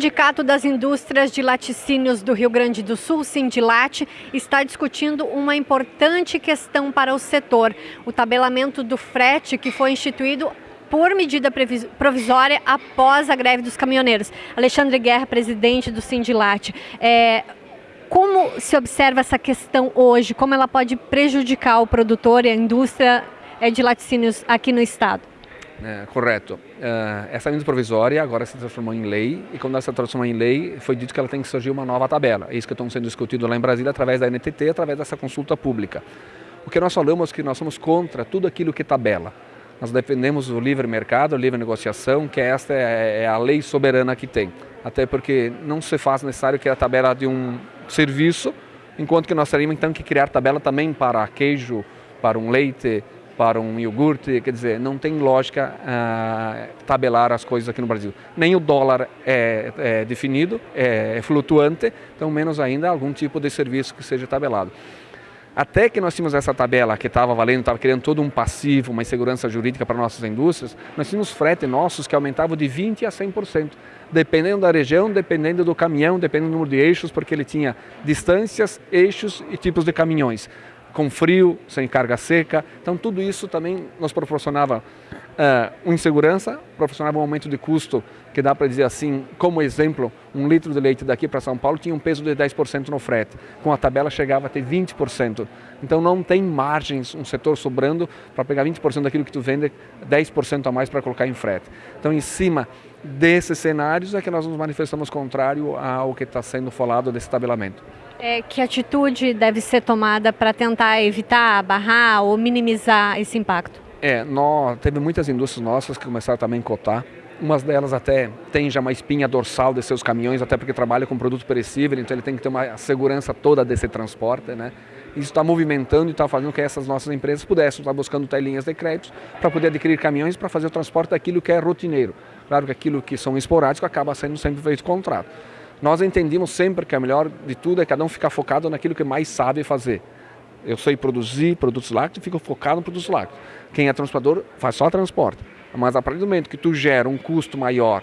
Sindicato das Indústrias de Laticínios do Rio Grande do Sul, Sindilate, está discutindo uma importante questão para o setor, o tabelamento do frete que foi instituído por medida provisória após a greve dos caminhoneiros. Alexandre Guerra, presidente do Sindilate, é, como se observa essa questão hoje? Como ela pode prejudicar o produtor e a indústria é, de laticínios aqui no estado? É, correto. Uh, essa medida provisória agora se transformou em lei e quando ela se transformou em lei foi dito que ela tem que surgir uma nova tabela. É isso que está sendo discutido lá em Brasília através da NTT, através dessa consulta pública. O que nós falamos é que nós somos contra tudo aquilo que tabela. Nós defendemos o livre mercado, a livre negociação, que esta é, é a lei soberana que tem. Até porque não se faz necessário que a tabela de um serviço, enquanto que nós teríamos então que criar tabela também para queijo, para um leite, para um iogurte, quer dizer, não tem lógica uh, tabelar as coisas aqui no Brasil. Nem o dólar é, é definido, é, é flutuante, então menos ainda algum tipo de serviço que seja tabelado. Até que nós tínhamos essa tabela que estava valendo, estava criando todo um passivo, uma insegurança jurídica para nossas indústrias, nós tínhamos frete nossos que aumentavam de 20% a 100%, dependendo da região, dependendo do caminhão, dependendo do número de eixos, porque ele tinha distâncias, eixos e tipos de caminhões com frio, sem carga seca. Então tudo isso também nos proporcionava uh, insegurança, proporcionava um aumento de custo, que dá para dizer assim, como exemplo, um litro de leite daqui para São Paulo tinha um peso de 10% no frete, com a tabela chegava a ter 20%. Então não tem margens, um setor sobrando para pegar 20% daquilo que tu vende, 10% a mais para colocar em frete. Então em cima desses cenários é que nós nos manifestamos contrário ao que está sendo falado desse tabelamento. É, que atitude deve ser tomada para tentar evitar, barrar ou minimizar esse impacto? É, nós, teve muitas indústrias nossas que começaram também a cotar. Umas delas até tem já uma espinha dorsal de seus caminhões, até porque trabalha com produto perecível, então ele tem que ter uma segurança toda desse transporte, né? Isso está movimentando e está fazendo com que essas nossas empresas pudessem estar buscando telinhas de crédito para poder adquirir caminhões para fazer o transporte daquilo que é rotineiro. Claro que aquilo que são esporádicos acaba sendo sempre feito contrato. Nós entendemos sempre que a melhor de tudo é cada um ficar focado naquilo que mais sabe fazer. Eu sei produzir produtos lácteos, fico focado no produtos lácteos. Quem é transportador faz só transporte. Mas a partir do momento que tu gera um custo maior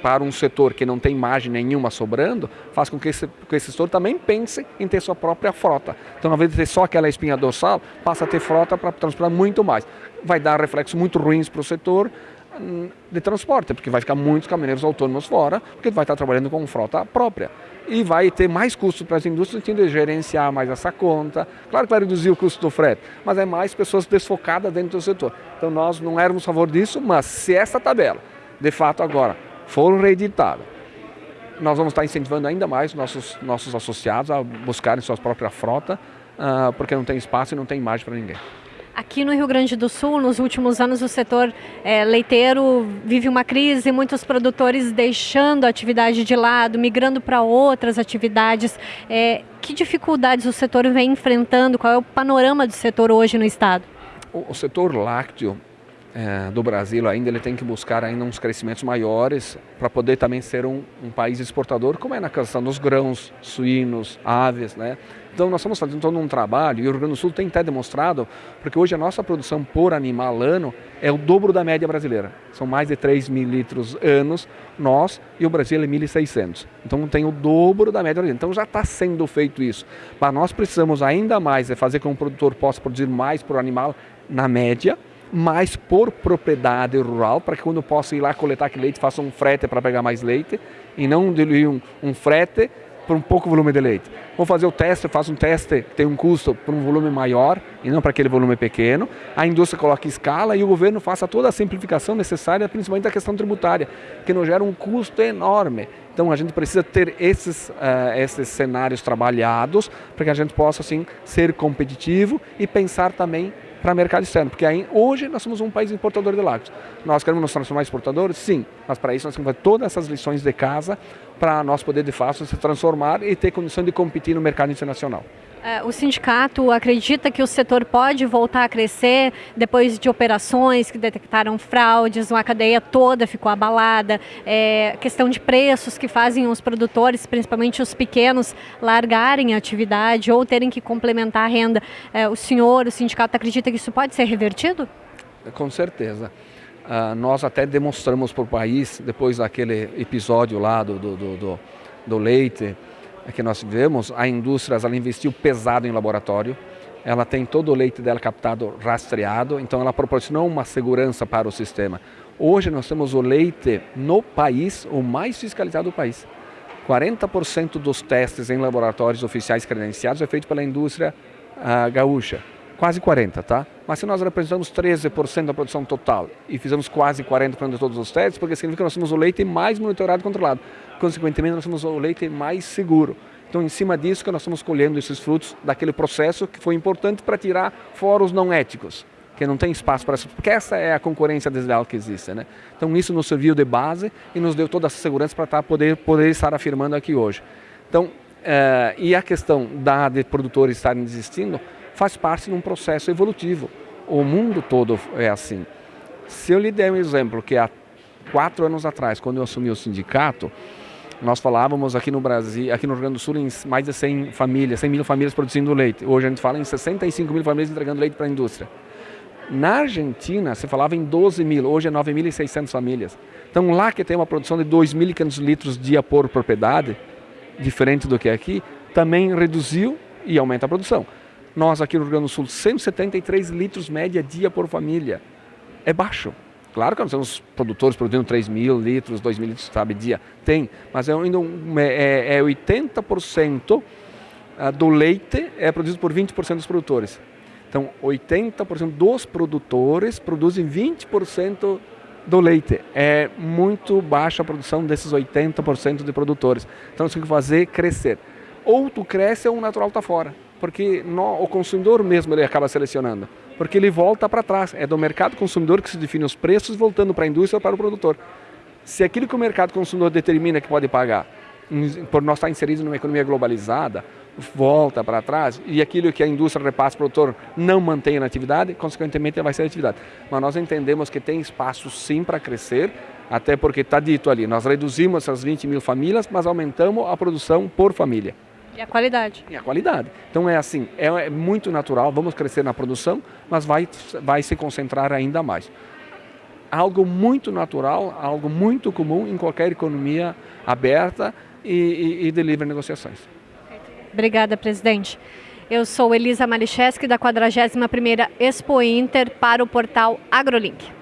para um setor que não tem margem nenhuma sobrando, faz com que esse, que esse setor também pense em ter sua própria frota. Então, ao invés de ter só aquela espinha dorsal, passa a ter frota para transportar muito mais. Vai dar reflexos muito ruins para o setor, de transporte, porque vai ficar muitos caminhoneiros autônomos fora, porque vai estar trabalhando com frota própria. E vai ter mais custos para as indústrias, tem de gerenciar mais essa conta. Claro que vai reduzir o custo do frete, mas é mais pessoas desfocadas dentro do setor. Então nós não éramos a favor disso, mas se essa tabela, de fato agora, for reeditada, nós vamos estar incentivando ainda mais nossos, nossos associados a buscarem sua própria frota, uh, porque não tem espaço e não tem imagem para ninguém. Aqui no Rio Grande do Sul, nos últimos anos, o setor é, leiteiro vive uma crise, muitos produtores deixando a atividade de lado, migrando para outras atividades. É, que dificuldades o setor vem enfrentando? Qual é o panorama do setor hoje no estado? O, o setor lácteo é, do Brasil ainda ele tem que buscar ainda uns crescimentos maiores para poder também ser um, um, país exportador, como é na questão dos grãos, suínos, aves, né? Então nós estamos fazendo todo um trabalho e o Rio Grande do Sul tem até demonstrado, porque hoje a nossa produção por animal ano é o dobro da média brasileira. São mais de 3 mil litros anos, nós e o Brasil é 1.600. Então tem o dobro da média brasileira. Então já está sendo feito isso. Mas nós precisamos ainda mais é fazer com que o produtor possa produzir mais por animal na média, mais por propriedade rural, para que quando eu possa ir lá coletar aquele leite, faça um frete para pegar mais leite, e não diluir um, um frete por um pouco volume de leite. Vou fazer o teste, faço um teste que tem um custo por um volume maior e não para aquele volume pequeno. A indústria coloca escala e o governo faça toda a simplificação necessária, principalmente da questão tributária, que não gera um custo enorme. Então a gente precisa ter esses, uh, esses cenários trabalhados para que a gente possa assim ser competitivo e pensar também para o mercado externo, porque aí, hoje nós somos um país importador de lácteos. Nós queremos nos transformar em exportadores? Sim, mas para isso nós temos que fazer todas essas lições de casa para nós poder de fato se transformar e ter condição de competir no mercado internacional. É, o sindicato acredita que o setor pode voltar a crescer depois de operações que detectaram fraudes, uma cadeia toda ficou abalada, é, questão de preços que fazem os produtores, principalmente os pequenos, largarem a atividade ou terem que complementar a renda. É, o senhor, o sindicato, acredita que isso pode ser revertido? Com certeza. Uh, nós até demonstramos para o país, depois daquele episódio lá do, do, do, do leite que nós vivemos, a indústria ela investiu pesado em laboratório, ela tem todo o leite dela captado, rastreado, então ela proporcionou uma segurança para o sistema. Hoje nós temos o leite no país, o mais fiscalizado do país. 40% dos testes em laboratórios oficiais credenciados é feito pela indústria uh, gaúcha quase 40, tá? Mas se nós representamos 13% da produção total e fizemos quase 40% de todos os testes, porque significa que nós temos o leite mais monitorado e controlado. Consequentemente, nós temos o leite mais seguro. Então, em cima disso que nós estamos colhendo esses frutos daquele processo que foi importante para tirar fora os não éticos, que não tem espaço para isso, porque essa é a concorrência desleal que existe, né? Então, isso nos serviu de base e nos deu toda essa segurança para tá, poder, poder estar afirmando aqui hoje. Então, eh, e a questão da de produtores estarem desistindo, faz parte de um processo evolutivo. O mundo todo é assim. Se eu lhe der um exemplo, que há quatro anos atrás, quando eu assumi o sindicato, nós falávamos aqui no Brasil, aqui no Rio Grande do Sul, em mais de 100 famílias, 100 mil famílias produzindo leite. Hoje a gente fala em 65 mil famílias entregando leite para a indústria. Na Argentina, se falava em 12 mil, hoje é 9.600 famílias. Então lá que tem uma produção de 2.500 litros dia por propriedade, diferente do que aqui, também reduziu e aumenta a produção. Nós aqui no Rio Grande do Sul, 173 litros média dia por família. É baixo. Claro que nós temos produtores produzindo 3 mil litros, 2 mil litros, sabe, dia. Tem, mas é ainda um, é, é 80% ah, do leite é produzido por 20% dos produtores. Então, 80% dos produtores produzem 20% do leite. É muito baixa a produção desses 80% de produtores. Então, nós temos que fazer crescer. Ou tu cresce ou o natural está fora porque no, o consumidor mesmo ele acaba selecionando, porque ele volta para trás. É do mercado consumidor que se define os preços, voltando para a indústria ou para o produtor. Se aquilo que o mercado consumidor determina que pode pagar, por nós estar inseridos numa economia globalizada, volta para trás e aquilo que a indústria repassa para o produtor não mantém na atividade, consequentemente vai ser atividade. Mas nós entendemos que tem espaço sim para crescer, até porque está dito ali, nós reduzimos essas 20 mil famílias, mas aumentamos a produção por família. E a qualidade. E a qualidade. Então é assim, é, é muito natural, vamos crescer na produção, mas vai, vai se concentrar ainda mais. Algo muito natural, algo muito comum em qualquer economia aberta e, e, e de livre negociações. Obrigada, presidente. Eu sou Elisa Malicheski, da 41ª Expo Inter, para o portal AgroLink.